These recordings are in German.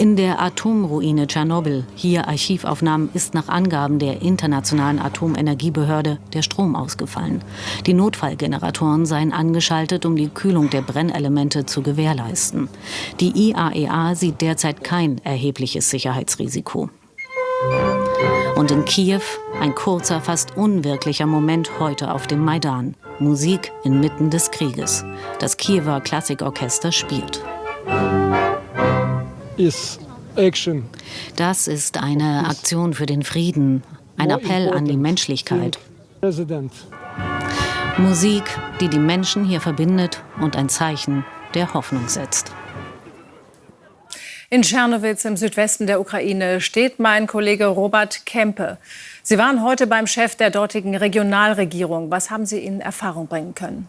In der Atomruine Tschernobyl, hier Archivaufnahmen, ist nach Angaben der Internationalen Atomenergiebehörde der Strom ausgefallen. Die Notfallgeneratoren seien angeschaltet, um die Kühlung der Brennelemente zu gewährleisten. Die IAEA e sieht derzeit kein erhebliches Sicherheitsrisiko. Und in Kiew ein kurzer, fast unwirklicher Moment heute auf dem Maidan. Musik inmitten des Krieges. Das Kiewer Klassikorchester spielt is action. Das ist eine Aktion für den Frieden, ein Appell an die Menschlichkeit. Musik, die die Menschen hier verbindet und ein Zeichen der Hoffnung setzt. In Tschernowitz im Südwesten der Ukraine steht mein Kollege Robert Kempe. Sie waren heute beim Chef der dortigen Regionalregierung. Was haben Sie in Erfahrung bringen können?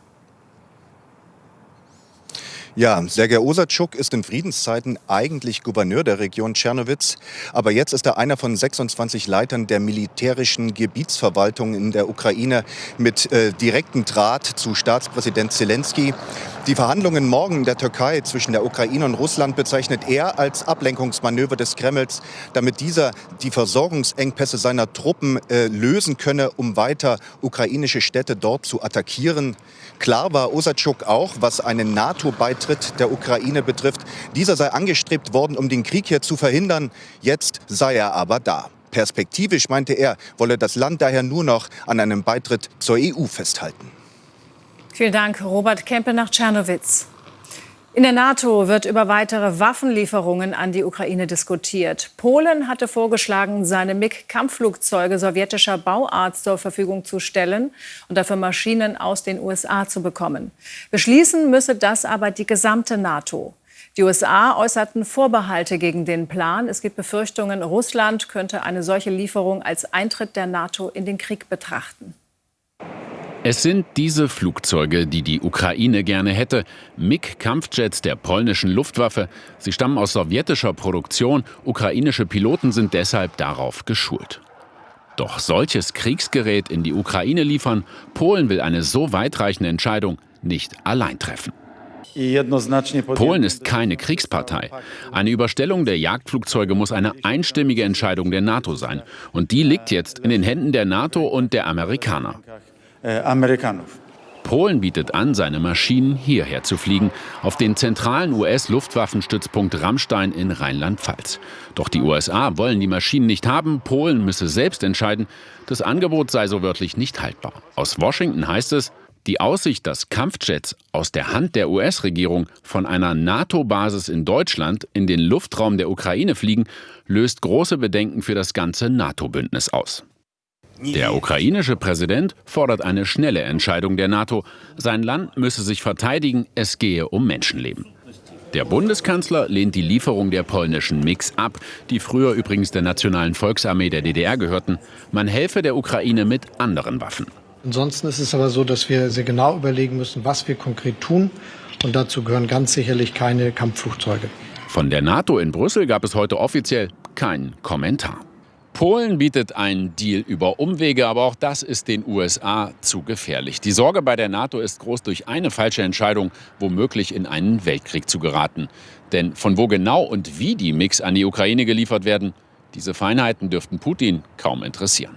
Ja, Sergei Osatschuk ist in Friedenszeiten eigentlich Gouverneur der Region Tschernowitz. Aber jetzt ist er einer von 26 Leitern der militärischen Gebietsverwaltung in der Ukraine mit äh, direktem Draht zu Staatspräsident Zelensky. Die Verhandlungen morgen in der Türkei zwischen der Ukraine und Russland bezeichnet er als Ablenkungsmanöver des Kremls, damit dieser die Versorgungsengpässe seiner Truppen äh, lösen könne, um weiter ukrainische Städte dort zu attackieren. Klar war Osatschuk auch, was einen NATO-Beitritt der Ukraine betrifft. Dieser sei angestrebt worden, um den Krieg hier zu verhindern. Jetzt sei er aber da. Perspektivisch, meinte er, wolle das Land daher nur noch an einem Beitritt zur EU festhalten. Vielen Dank, Robert Kempe nach Tschernowitz. In der NATO wird über weitere Waffenlieferungen an die Ukraine diskutiert. Polen hatte vorgeschlagen, seine MiG-Kampfflugzeuge sowjetischer Bauart zur Verfügung zu stellen und dafür Maschinen aus den USA zu bekommen. Beschließen müsse das aber die gesamte NATO. Die USA äußerten Vorbehalte gegen den Plan. Es gibt Befürchtungen, Russland könnte eine solche Lieferung als Eintritt der NATO in den Krieg betrachten. Es sind diese Flugzeuge, die die Ukraine gerne hätte. MiG-Kampfjets der polnischen Luftwaffe. Sie stammen aus sowjetischer Produktion. Ukrainische Piloten sind deshalb darauf geschult. Doch solches Kriegsgerät in die Ukraine liefern, Polen will eine so weitreichende Entscheidung nicht allein treffen. Polen ist keine Kriegspartei. Eine Überstellung der Jagdflugzeuge muss eine einstimmige Entscheidung der NATO sein. Und die liegt jetzt in den Händen der NATO und der Amerikaner. Äh, Amerykanów. Polen bietet an, seine Maschinen hierher zu fliegen, auf den zentralen US-Luftwaffenstützpunkt Rammstein in Rheinland-Pfalz. Doch die USA wollen die Maschinen nicht haben, Polen müsse selbst entscheiden. Das Angebot sei so wörtlich nicht haltbar. Aus Washington heißt es, die Aussicht, dass Kampfjets aus der Hand der US-Regierung von einer NATO-Basis in Deutschland in den Luftraum der Ukraine fliegen, löst große Bedenken für das ganze NATO-Bündnis aus. Der ukrainische Präsident fordert eine schnelle Entscheidung der NATO. Sein Land müsse sich verteidigen, es gehe um Menschenleben. Der Bundeskanzler lehnt die Lieferung der polnischen Mix ab, die früher übrigens der Nationalen Volksarmee der DDR gehörten. Man helfe der Ukraine mit anderen Waffen. Ansonsten ist es aber so, dass wir sehr genau überlegen müssen, was wir konkret tun. Und dazu gehören ganz sicherlich keine Kampfflugzeuge. Von der NATO in Brüssel gab es heute offiziell keinen Kommentar. Polen bietet einen Deal über Umwege, aber auch das ist den USA zu gefährlich. Die Sorge bei der NATO ist groß, durch eine falsche Entscheidung womöglich in einen Weltkrieg zu geraten. Denn von wo genau und wie die Mix an die Ukraine geliefert werden, diese Feinheiten dürften Putin kaum interessieren.